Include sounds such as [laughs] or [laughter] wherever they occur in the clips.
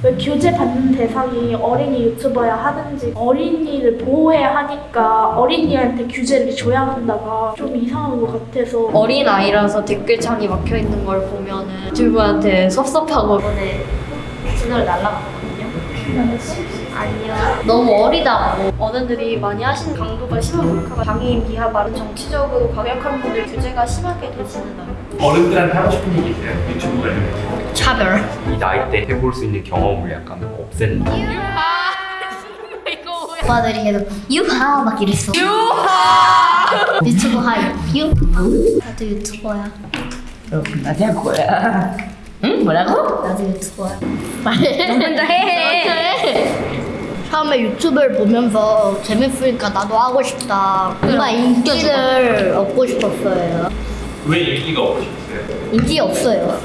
왜 교재 받는 대상이 어린이 유튜버야 하는지 어린이를 보호해야 하니까 어린이한테 규제를 줘야 한다가 좀 이상한 것 같아서. 어린 아이라서 댓글창이 막혀 있는 걸 보면 은 유튜브한테 섭섭하고. 이번에 채널 날라갔거든요. 아니요. 너무 어리다고 어른들이 많이 하시는 강도가 심한 몰카가 장애인 비하 발언 정치적으로 과격한 분들 규제가 심하게 되지는 않고 어른들한테 하고 싶은 얘기 있어요? 유튜브 관련해서 차별. 이 나이 때 해볼 수 있는 경험을 약간 없앤다 [laughs] 오빠들이 계속 유하 막 이랬어. 유하. [laughs] 유튜브 하이. 유하. 나도 유튜버야. 나도 할 거야. 응? 뭐라고? 나도 유튜버야. 먼저 해. 처음에 유튜브를 보면서 재밌으니까 나도 하고 싶다. 뭔가 인기를 얻고 싶었어요. 왜 인기가 없으셨어요? 인기 없어요.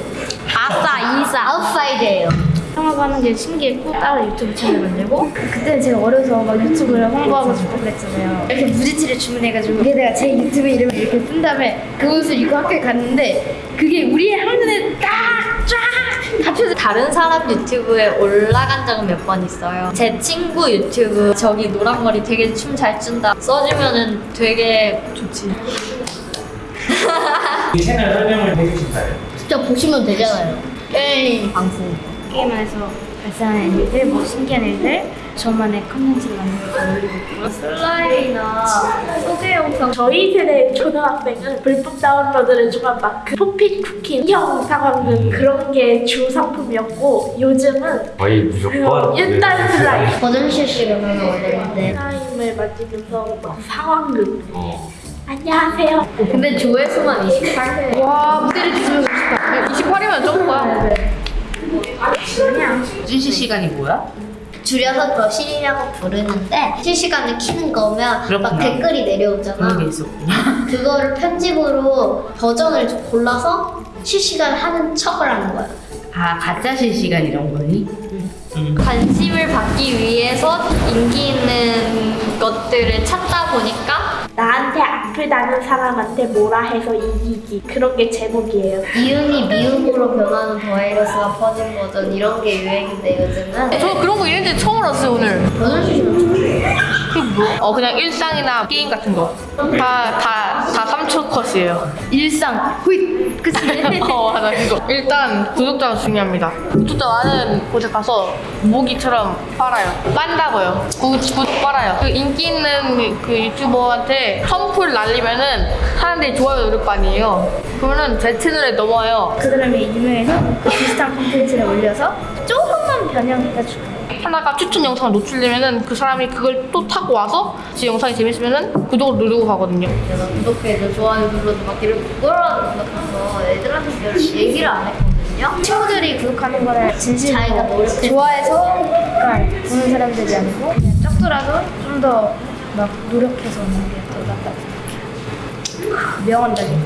아싸, 이사, 아웃사이드예요. 생활하는 게 신기했고 따로 유튜브 채널 만들고 그때 제가 어려서 막 유튜브를 홍보하고 싶고 그랬잖아요 이렇게 무지치를 주문해가지고 여기다가 제 유튜브 이름을 이렇게 쓴 다음에 그 옷을 입고 학교에 갔는데 그게 우리의 한눈에 딱 쫙 합쳐서 다른 사람 유튜브에 올라간 적은 몇 번 있어요. 제 친구 유튜브 저기 노란 머리 되게 춤 잘 춘다 써주면은 되게 좋지. [laughs] 이 채널 설명을 해주신다요 진짜 보시면 되잖아요. 게임 방송. 게임에서 발생하는 일들, 뭐 신기한 일들 저만의 컨텐츠를 만들어서 올리고 있고요. 슬라임이나 소개 영상. 저희 세대 초등학생은 불법 다운로드를 주간 마크 포피 쿠키 인형 상황은 그런 게 주 상품이었고 요즘은 거의 무조건 일단 슬라임 버전 실시간 올렸는데. 슬라임을 만지면서 막 상황극. 어. 안녕하세요. 근데 조회수만 28회. 와 무대를 주시면 싶다 28이면 좀 거야. 실시 시간이 뭐야? 줄여서 거실이라고 부르는데 실시간을 키는 거면 막 그렇구나. 댓글이 내려오잖아. 그런 게 있었구나. [laughs] 그거를 편집으로 버전을 좀 골라서 실시간 하는 척을 하는 거야. 아 가짜 실시간 이런 거니? 응. 관심을 받기 위해서 인기 있는 것들을 찾다 보니까 나한테 아프다는 사람한테 뭐라 해서 이기 기 그런 게 제목이에요. 미음이 미음으로 변하는 바이러스가 퍼진 버전 이런 게 유행인데 요즘은 저 그런 거 있는지 처음 알았어요 오늘. 버전 실시간 그게 뭐? 어 그냥 일상이나 게임 같은 거 다 다 다 3초 컷이에요. 일상 후잇 그치? [laughs] 어 맞아. 그거. 일단 구독자가 중요합니다. 구독자 많은 곳에 가서 모기처럼 빨아요. 빤다고요. 구, 구 빨아요. 그 인기 있는 그 유튜버한테 선풀 날리면은 사람들이 좋아요 누를 거 아니에요. 그러면은 제 채널에 넘어와요. 그 다음에 유명해서 그 비슷한 콘텐츠를 올려서 조금만 변형해가지고 하나가 추천 영상을 노출되면은 그 사람이 그걸 또 타고 와서 제 영상이 재밌으면은 구독을 누르고 가거든요 내가 구독해줘 좋아요 눌러줘 막 이렇게 부끄러워하는 것 같아서 애들한테 별 얘기를 안 했거든요 친구들이 구독하는 거를 진심으로 자기가 노력해. 좋아해서 그러니까 보는 사람들이 아니고 그냥 적더라도 좀 더 막 노력해서 하는 게더 낫다고 생각해요 명언다니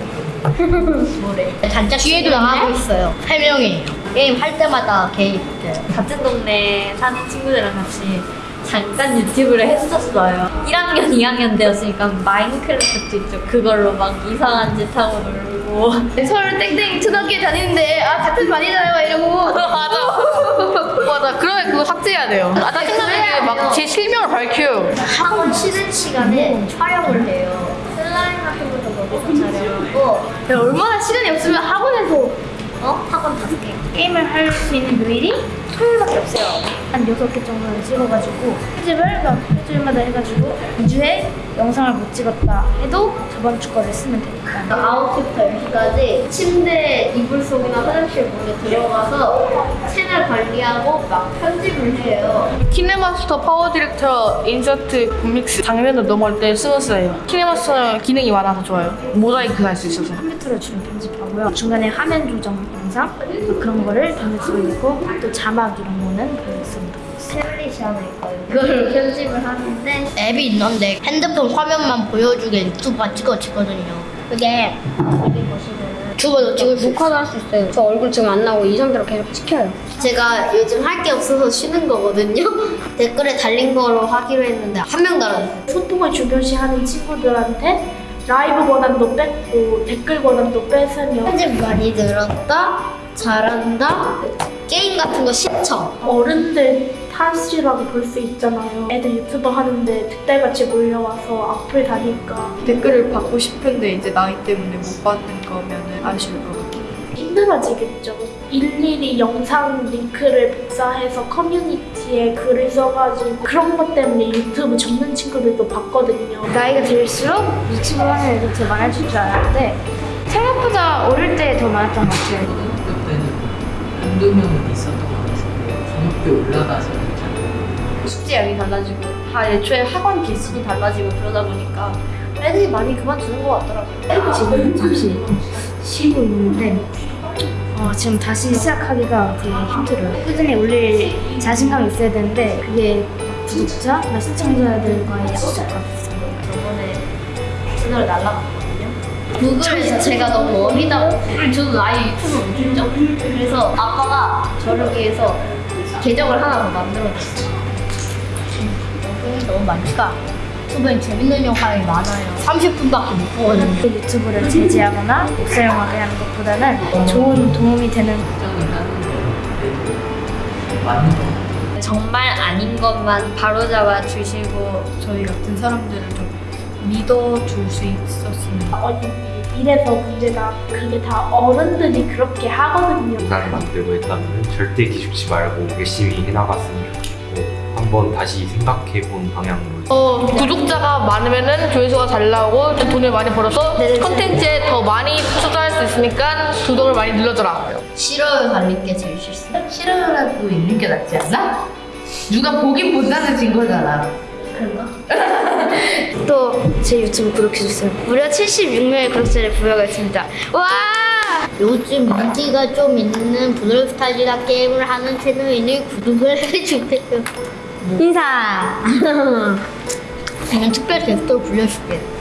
뭐래? 단짝 뒤에도 나가고 있어요. 설명이에요. 게임 할 때마다 개입돼요. 같은 동네 사는 친구들이랑 같이 잠깐 유튜브를 했었어요. 1학년 2학년 되었으니까 마인크래프트 있죠. 그걸로 막 이상한 짓 하고 놀고. [laughs] 서울 땡땡 초등학교 다니는데 아 같은 반이잖아요 이러고. [laughs] 맞아. [laughs] 맞아. 그러면 그거 삭제해야 돼요. 아 짜증나게 막제 실명을 밝혀요. 학원 쉬는 시간에 촬영을 해요. 슬라임 같은 것도 거기서 촬영하고. 얼마나 시간이 없으면 학원에서 어? 학원 다섯 개. 게임을 할 수 있는 요일이 토요일밖에 없어요. 한 여섯 개 정도를 찍어가지고 편집을 막 일주일마다 해가지고 2주에 영상을 못 찍었다 해도 저번 주 거를 쓰면 되니까. 9시부터 10시까지 침대 이불 속이나 화장실 몰래 들어가서 채널 관리하고 막 편집을 해요. 키네마스터 파워 디렉터 인서트 믹스 장면을 넘어갈 때 쓰는 거예요 키네마스터는 기능이 많아서 좋아요 모자이크 할 수 있어서 컴퓨터로 주로 편집 하고요. 중간에 화면 조정 영상 뭐 그런 거를 편집을 올리고 또 자막 이런 거는 편집습니다. 태블릿이 하나 있거든요. 그걸 편집을 하는데 앱이 있는데 핸드폰 화면만 보여주게 유튜브가 찍어지거든요. 그게 여기 보시면은 유튜버도 지금 녹화도 할 수 있어요. 저 얼굴 지금 안 나오고 이 상태로 계속 찍혀요. 제가 요즘 할 게 없어서 쉬는 거거든요. [laughs] 댓글에 달린 거로 하기로 했는데 한 명 달았어요. 소통을 중요시 하는 친구들한테 라이브 권한도 뺐고 댓글 권한도 뺏으며 편집 많이 늘었다, 잘한다, 게임 같은 거 신청. 어른들 탓이라고 볼 수 있잖아요. 애들 유튜버 하는데 득달같이 몰려와서 악플 다니까 댓글을 받고 싶은데 이제 나이 때문에 못 받는 거면은 아쉬울 것 같아요. 힘들어지겠죠. 일일이 영상 링크를 복사해서 커뮤니티에 글을 써가지고 그런 것 때문에 유튜브 접는 친구들도 봤거든요. 나이가 들수록 유튜브 하는 애들 더 많아질 줄 알았는데 생각보다 어릴 때 더 많았던 것 같아요. 그때는 한두 명은 있었던 것 같은데 중학교 올라가서 있잖아요. 숙제 양이 달라지고 다 애초에 학원 개수도 달라지고 그러다 보니까 애들이 많이 그만두는 것 같더라고요. 지금 잠시 쉬고 있는데 어, 지금 다시 시작하기가 되게 힘들어요. 꾸준히 올릴 자신감이 있어야 되는데 그게 구독자나 시청자들과의 약속 같았어요. 저번에 채널을 날라갔거든요. 구글에서 제가 너무 어리다고. 저도 아예 유튜브 못했죠? 그래서 아빠가 저를 위해서 계정을 하나 더 만들어줬어요. 너무 많으니까 유튜브엔 재밌는 영상이 많아요. 30분밖에 못 보거든요. 그 유튜브를 제지하거나 복사영하게 하는 것보다는 좋은 도움이 되는 정말 아닌 것만 바로잡아 주시고 저희 같은 사람들을 좀 믿어줄 수 있었으면 어, 이- 이래서 문제가 그게 다 어른들이 그렇게 하거든요. 다른 분들고 했다면 절대 기죽지 말고 열심히 해나갔으면 한번 다시 생각해본 방향으로 어, 구독자가 많으면은 조회수가 잘 나오고 또 돈을 많이 벌어서 컨텐츠에 더 많이 투자할 수 있으니까 구독을 많이 눌러줘라. 싫어요 달릴 게 제일 싫습니다. 싫어라도 있는 게 낫지 않나? 누가 보긴 본다는 증거잖아. [laughs] 또제 유튜브 구독 해주세요. 무려 76명의 구독자를 부여가 있습니다. 와! 요즘 인기가 좀 있는 브롤스타즈나 게임을 하는 채널이니 구독을 [laughs] 해주세요. 인사! 저는 특별 게스트로 불러줄게요.